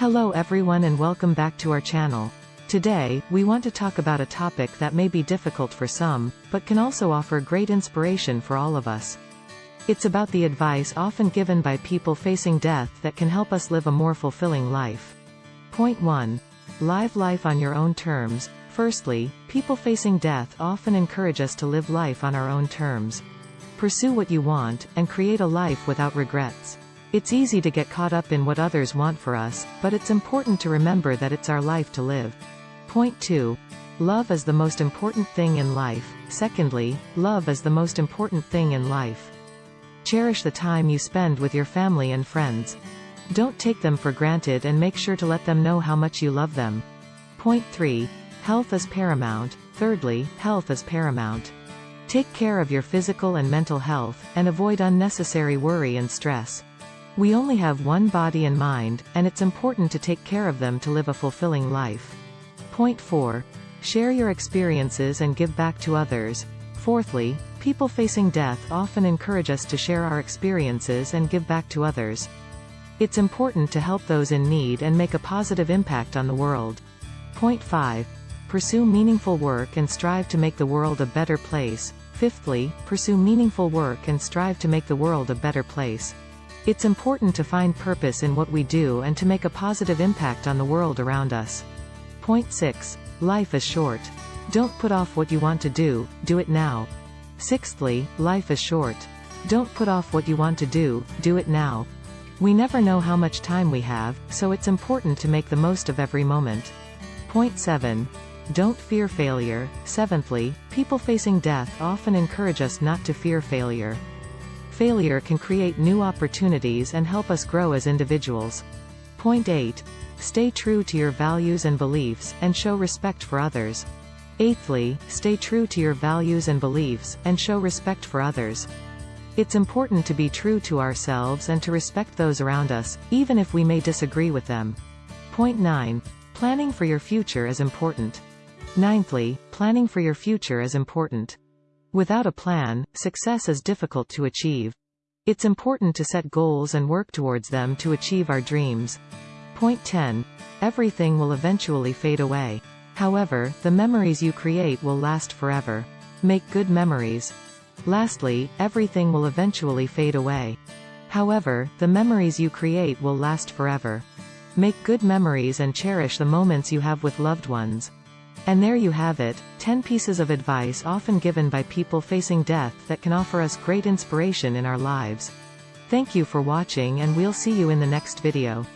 Hello everyone and welcome back to our channel. Today, we want to talk about a topic that may be difficult for some, but can also offer great inspiration for all of us. It's about the advice often given by people facing death that can help us live a more fulfilling life. Point 1. Live life on your own terms. Firstly, people facing death often encourage us to live life on our own terms. Pursue what you want, and create a life without regrets. It's easy to get caught up in what others want for us, but it's important to remember that it's our life to live. Point 2. Love is the most important thing in life. Secondly, love is the most important thing in life. Cherish the time you spend with your family and friends. Don't take them for granted and make sure to let them know how much you love them. Point 3. Health is paramount. Thirdly, health is paramount. Take care of your physical and mental health, and avoid unnecessary worry and stress. We only have one body and mind, and it's important to take care of them to live a fulfilling life. Point 4. Share your experiences and give back to others. Fourthly, people facing death often encourage us to share our experiences and give back to others. It's important to help those in need and make a positive impact on the world. Point 5. Pursue meaningful work and strive to make the world a better place. Fifthly, pursue meaningful work and strive to make the world a better place. It's important to find purpose in what we do and to make a positive impact on the world around us. Point 6. Life is short. Don't put off what you want to do, do it now. Sixthly, life is short. Don't put off what you want to do, do it now. We never know how much time we have, so it's important to make the most of every moment. Point 7. Don't fear failure. Seventhly, people facing death often encourage us not to fear failure. Failure can create new opportunities and help us grow as individuals. Point 8. Stay true to your values and beliefs, and show respect for others. Eighthly, stay true to your values and beliefs, and show respect for others. It's important to be true to ourselves and to respect those around us, even if we may disagree with them. Point 9. Planning for your future is important. Ninthly, planning for your future is important. Without a plan, success is difficult to achieve. It's important to set goals and work towards them to achieve our dreams. Point 10. Everything will eventually fade away. However, the memories you create will last forever. Make good memories. Lastly, everything will eventually fade away. However, the memories you create will last forever. Make good memories and cherish the moments you have with loved ones. And there you have it, 10 pieces of advice often given by people facing death that can offer us great inspiration in our lives. Thank you for watching and we'll see you in the next video.